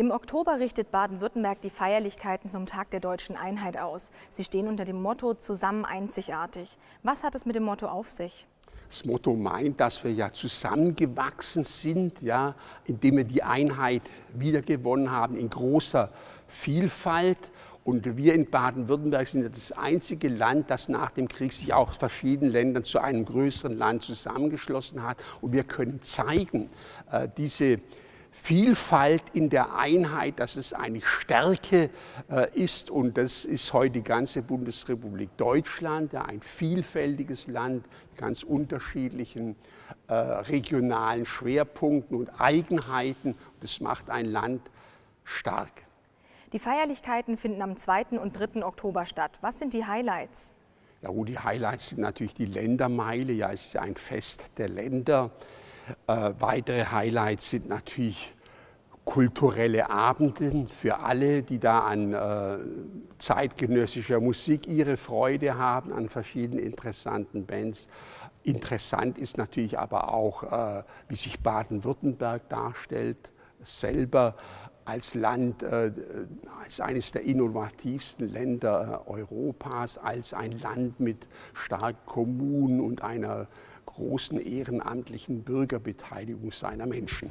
Im Oktober richtet Baden-Württemberg die Feierlichkeiten zum Tag der deutschen Einheit aus. Sie stehen unter dem Motto Zusammen einzigartig. Was hat es mit dem Motto auf sich? Das Motto meint, dass wir ja zusammengewachsen sind, ja, indem wir die Einheit wiedergewonnen haben in großer Vielfalt. Und wir in Baden-Württemberg sind das einzige Land, das nach dem Krieg sich auch verschiedenen Ländern zu einem größeren Land zusammengeschlossen hat. Und wir können zeigen, äh, diese Vielfalt in der Einheit, dass es eine Stärke äh, ist. Und das ist heute die ganze Bundesrepublik Deutschland, ja, ein vielfältiges Land mit ganz unterschiedlichen äh, regionalen Schwerpunkten und Eigenheiten. Das macht ein Land stark. Die Feierlichkeiten finden am 2. und 3. Oktober statt. Was sind die Highlights? Ja, gut, die Highlights sind natürlich die Ländermeile. Ja, es ist ein Fest der Länder. Äh, weitere Highlights sind natürlich kulturelle Abende für alle, die da an äh, zeitgenössischer Musik ihre Freude haben, an verschiedenen interessanten Bands. Interessant ist natürlich aber auch, äh, wie sich Baden-Württemberg darstellt, selber als Land, äh, als eines der innovativsten Länder Europas, als ein Land mit starken Kommunen und einer großen ehrenamtlichen Bürgerbeteiligung seiner Menschen.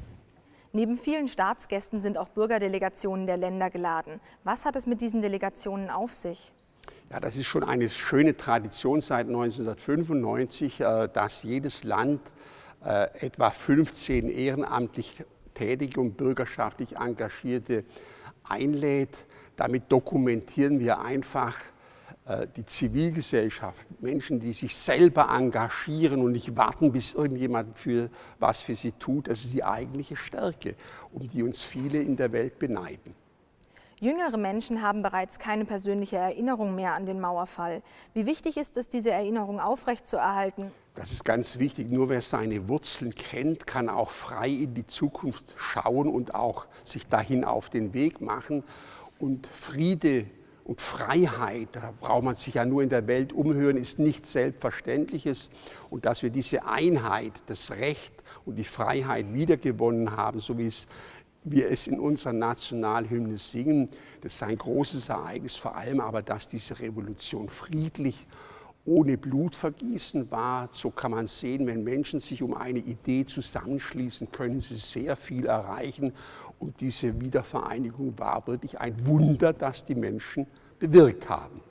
Neben vielen Staatsgästen sind auch Bürgerdelegationen der Länder geladen. Was hat es mit diesen Delegationen auf sich? Ja, das ist schon eine schöne Tradition seit 1995, äh, dass jedes Land äh, etwa 15 ehrenamtlich tätige und bürgerschaftlich Engagierte einlädt. Damit dokumentieren wir einfach die Zivilgesellschaft, Menschen, die sich selber engagieren und nicht warten, bis irgendjemand für was für sie tut, das ist die eigentliche Stärke, um die uns viele in der Welt beneiden. Jüngere Menschen haben bereits keine persönliche Erinnerung mehr an den Mauerfall. Wie wichtig ist es, diese Erinnerung aufrechtzuerhalten? Das ist ganz wichtig. Nur wer seine Wurzeln kennt, kann auch frei in die Zukunft schauen und auch sich dahin auf den Weg machen. Und Friede und Freiheit, da braucht man sich ja nur in der Welt umhören, ist nichts Selbstverständliches. Und dass wir diese Einheit, das Recht und die Freiheit wiedergewonnen haben, so wie es wir es in unserer Nationalhymne singen, das ist ein großes Ereignis, vor allem aber, dass diese Revolution friedlich ohne Blutvergießen war. So kann man sehen, wenn Menschen sich um eine Idee zusammenschließen, können sie sehr viel erreichen. Und diese Wiedervereinigung war wirklich ein Wunder, das die Menschen bewirkt haben.